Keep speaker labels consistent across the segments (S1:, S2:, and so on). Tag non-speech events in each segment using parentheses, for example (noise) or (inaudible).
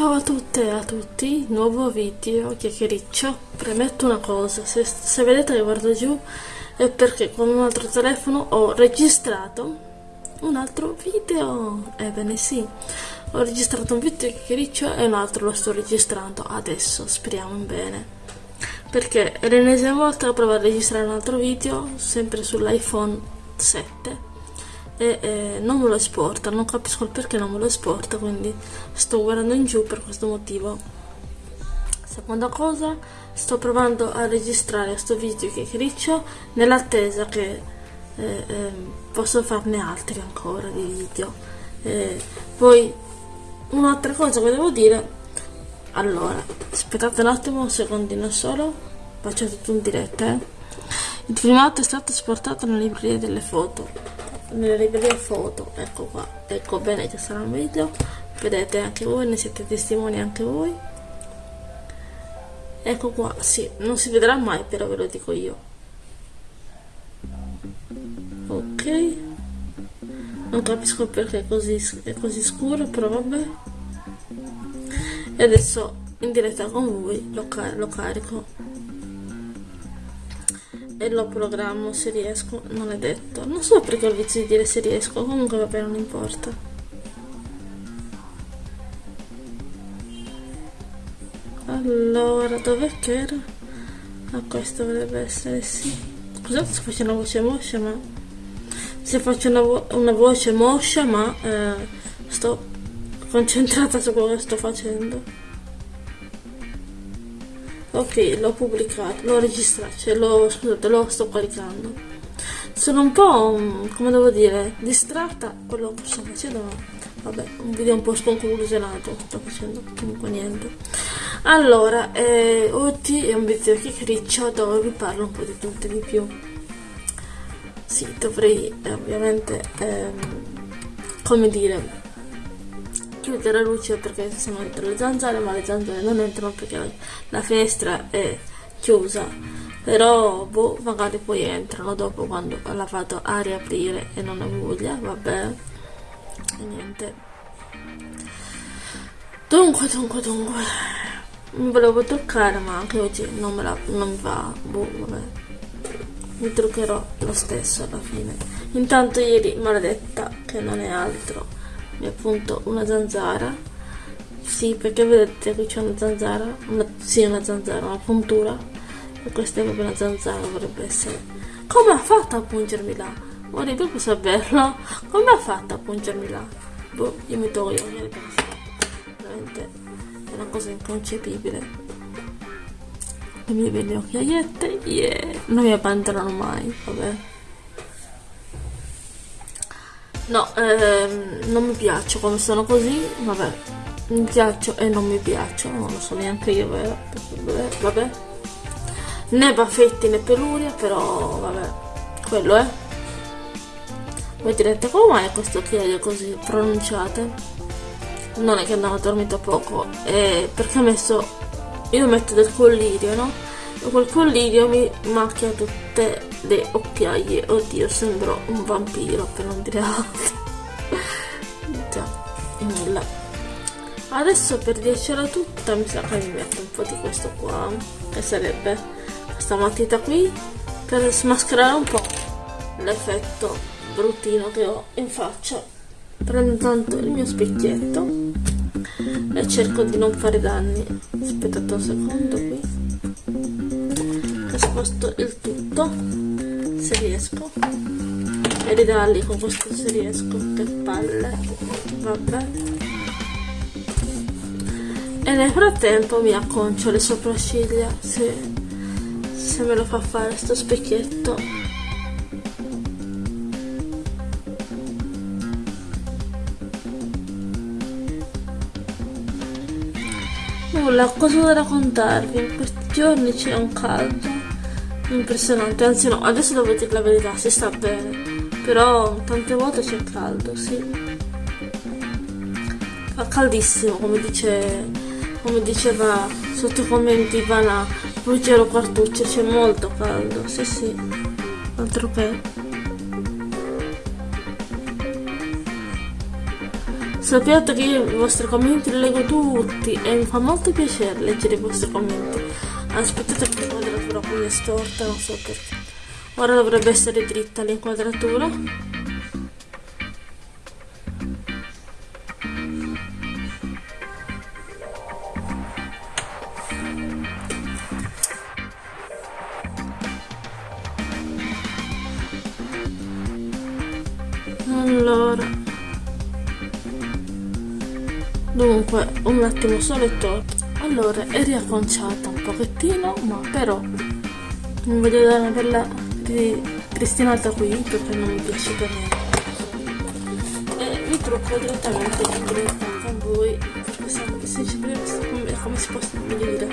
S1: Ciao a tutte e a tutti, nuovo video chiacchiericcio. Premetto una cosa, se, se vedete che guardo giù è perché con un altro telefono ho registrato un altro video. Ebbene sì, ho registrato un video chiacchiericcio e un altro lo sto registrando adesso, speriamo bene. Perché è l'ennesima volta che provo a registrare un altro video, sempre sull'iPhone 7 e eh, non me lo esporta, non capisco il perché non me lo esporta, quindi sto guardando in giù per questo motivo. Seconda cosa, sto provando a registrare questo video che criccio nell'attesa che eh, eh, posso farne altri ancora di video. Poi un'altra cosa che devo dire, allora, aspettate un attimo, un secondino solo, faccio tutto in diretta. Eh. Il filmato è stato esportato nella libreria delle foto nelle librerie foto. Ecco qua. Ecco bene che sarà un video. Vedete anche voi ne siete testimoni anche voi. Ecco qua. Sì non si vedrà mai però ve lo dico io. Ok. Non capisco perché è così, è così scuro però vabbè. E adesso in diretta con voi lo, car lo carico e lo programmo se riesco, non è detto. Non so perché ho il vizio di dire se riesco, comunque vabbè non importa. Allora, dov'è che era? Ah, questo dovrebbe essere sì. Scusate se faccio una voce moscia, ma... Se faccio una, vo una voce moscia, ma eh, sto concentrata su quello che sto facendo ok l'ho pubblicato l'ho registrato cioè l'ho scusate lo sto caricando. Sono un po' mm, come devo dire distratta quello che sto facendo ma vabbè un video un po' sconclusionato sto facendo comunque niente. Allora eh, oggi è un video chiacchiericcio dove vi parlo un po' di tutto e di più. Sì dovrei eh, ovviamente ehm, come dire chiudere la luce perché se no entrano le zanzare ma le zanzare non entrano perché la finestra è chiusa. Però boh, magari poi entrano dopo quando la vado a riaprire e non ho voglia vabbè. E niente. Dunque dunque dunque. Mi volevo truccare ma anche oggi non, me la, non va. Boh vabbè. Mi truccherò lo stesso alla fine. Intanto ieri maledetta che non è altro è appunto una zanzara. Sì perché vedete qui c'è una zanzara una, sì una zanzara una puntura. E questa è proprio una zanzara dovrebbe essere. Come ha fatto a pungermi là? Vorrei proprio saperlo. Come ha fatto a pungermi là? Boh io mi tolgo io mi veramente è una cosa inconcepibile. Le mie belle occhiaiette yeah. non mi abbandonano mai vabbè No, ehm, non mi piaccio come sono così, vabbè. Mi piaccio e non mi piaccio, non lo so neanche io, vero? Vabbè. Né baffetti né peluria, però vabbè. Quello è. Voi direte come mai questo occhiaio così pronunciate? Non è che andavo dormito poco, è perché ho messo. Io metto del collirio, no? E quel collirio mi macchia tutte le occhiaie. Oddio sembro un vampiro per non dire altro. Già nulla. Adesso per dircela tutta mi sa che mi metto un po' di questo qua. Che sarebbe questa matita qui per smascherare un po' l'effetto bruttino che ho in faccia. Prendo tanto il mio specchietto e cerco di non fare danni. Aspettate un secondo qui. Sposto il tutto se riesco. E ridarli con questo se riesco che palle. Vabbè. E nel frattempo mi acconcio le sopracciglia se, se me lo fa fare sto specchietto. Nulla cosa da raccontarvi in questi giorni c'è un caldo impressionante, anzi no, adesso devo dire la verità, si sta bene, però tante volte c'è caldo, sì. Fa caldissimo, come dice, come diceva sotto i commenti Vana Ruggero Quartuccio, c'è molto caldo, sì sì, altro che. Sappiate che io i vostri commenti li leggo tutti e mi fa molto piacere leggere i vostri commenti. Aspettate che l'inquadratura qui è storta, non so perché. Ora dovrebbe essere dritta l'inquadratura. Allora Dunque, un attimo solo e torno Allora, è riacconciata un pochettino Ma però Non voglio dare una bella ripristinata qui Perché non mi piace per niente. E vi trucco direttamente con voi Perché se, se ci come, come si può dire.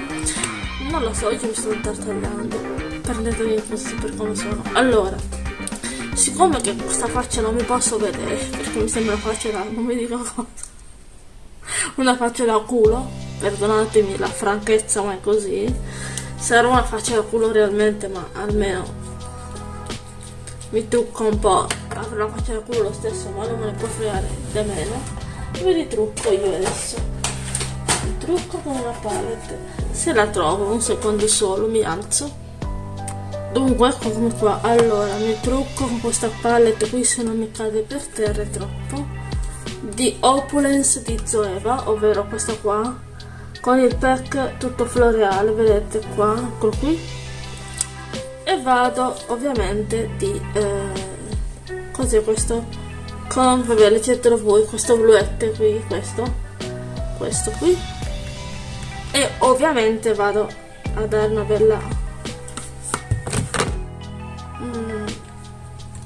S1: Non lo so, io mi sto tartagliando Prendetemi così per come sono. Allora siccome che questa faccia non mi posso vedere perché mi sembra faccia da non mi dico cosa una faccia da culo perdonatemi la franchezza ma è così. Sarà una faccia da culo realmente ma almeno mi trucco un po' avrò la da culo lo stesso ma non me ne può fregare da meno. Mi ritrucco io adesso? Mi trucco con una palette. Se la trovo un secondo solo mi alzo. Dunque eccomi qua. Allora mi trucco con questa palette qui se non mi cade per terra troppo. Di Opulence di Zoeva ovvero questa qua con il pack tutto floreale vedete qua eccolo qui. E vado ovviamente di eh, cos'è questo? Con vabbè leggetelo voi questo bluette qui questo questo qui. E ovviamente vado a dare una bella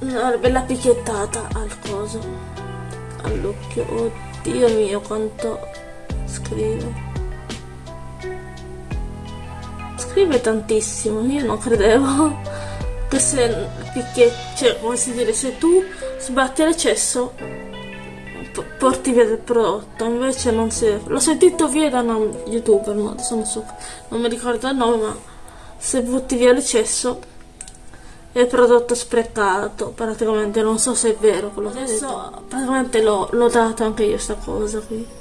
S1: una bella picchiettata al coso all'occhio. Oddio mio quanto scrive scrive tantissimo io non credevo (laughs) che se picchietti cioè come si dire se tu sbatti l'eccesso porti via del prodotto invece non si l'ho sentito via da un youtuber non so non mi ricordo il nome ma se butti via l'eccesso il prodotto sprecato praticamente non so se è vero quello che adesso praticamente l'ho dato anche io sta cosa qui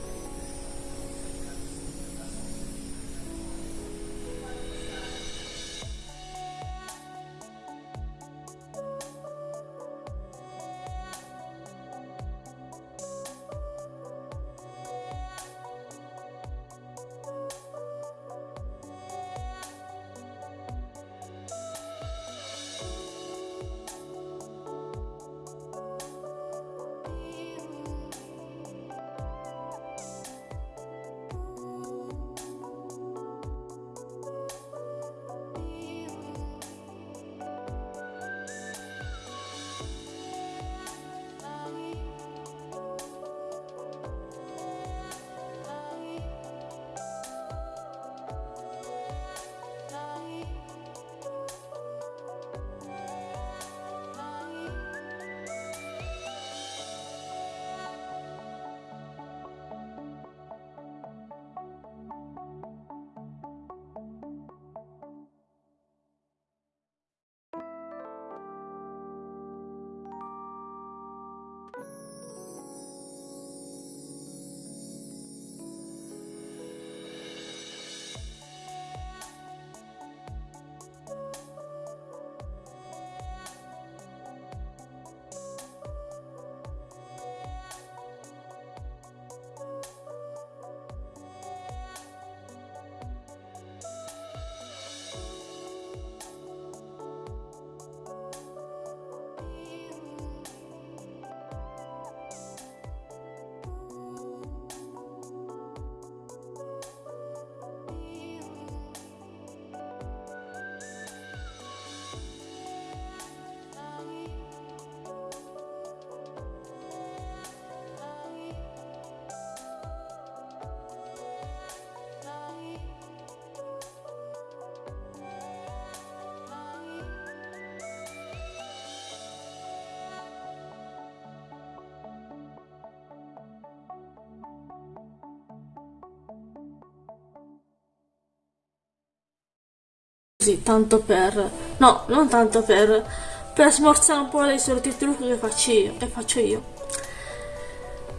S1: così tanto per no non tanto per per smorzare un po' dei soliti trucchi che faccio io che faccio io.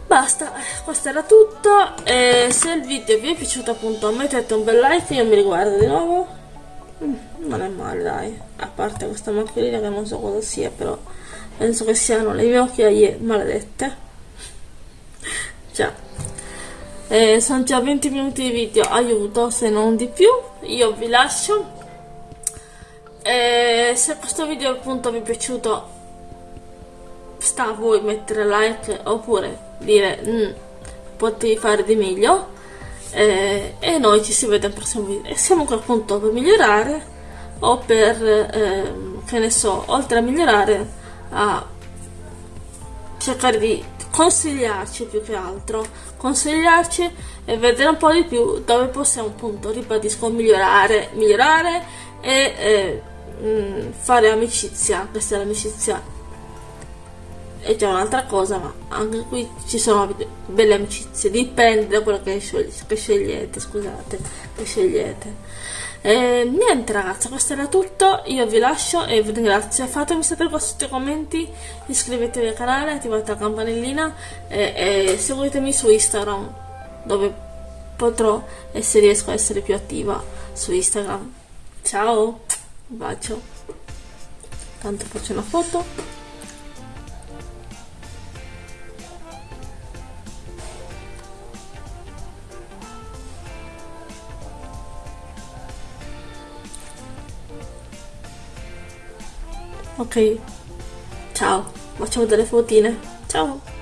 S1: Basta questo era tutto e se il video vi è piaciuto appunto mettete un bel like io mi riguardo di nuovo. Mm, non è male dai a parte questa macchina che non so cosa sia però penso che siano le mie occhiaie maledette. (laughs) Già. Eh, sono già 20 minuti di video aiuto se non di più io vi lascio e se questo video appunto vi è piaciuto sta a voi mettere like oppure dire mm, potevi fare di meglio eh, e noi ci si vede al prossimo video e siamo qua appunto per migliorare o per eh, che ne so oltre a migliorare a cercare di consigliarci più che altro. Consigliarci e vedere un po' di più dove possiamo appunto ribadisco migliorare migliorare e eh, fare amicizia questa è l'amicizia è già un'altra cosa ma anche qui ci sono belle amicizie dipende da quello che, che scegliete scusate che scegliete e niente ragazzi questo era tutto. Io vi lascio e vi ringrazio. Fatemi sapere qua sotto i commenti. Iscrivetevi al canale attivate la campanellina e, e seguitemi su instagram dove potrò e se riesco a essere più attiva su instagram. Ciao un bacio. Tanto faccio una foto ok. Ciao. Facciamo delle fotine. Ciao